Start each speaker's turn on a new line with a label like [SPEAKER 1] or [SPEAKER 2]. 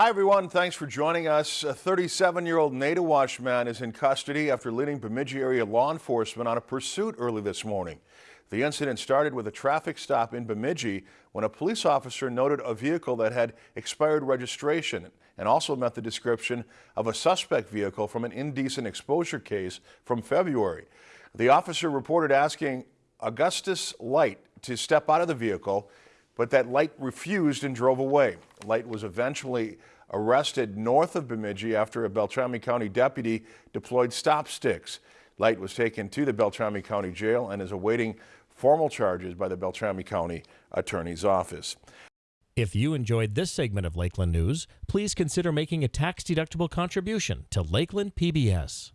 [SPEAKER 1] Hi, everyone. Thanks for joining us. A 37-year-old Naytahwaush man is in custody after leading Bemidji area law enforcement on a pursuit early this morning. The incident started with a traffic stop in Bemidji when a police officer noted a vehicle that had expired registration and also met the description of a suspect vehicle from an indecent exposure case from February. The officer reported asking Augustus Light to step out of the vehicle but that Light refused and drove away. Light was eventually arrested north of Bemidji after a Beltrami County deputy deployed stop sticks. Light was taken to the Beltrami County Jail and is awaiting formal charges by the Beltrami County Attorney's Office.
[SPEAKER 2] If you enjoyed this segment of Lakeland News, please consider making a tax-deductible contribution to Lakeland PBS.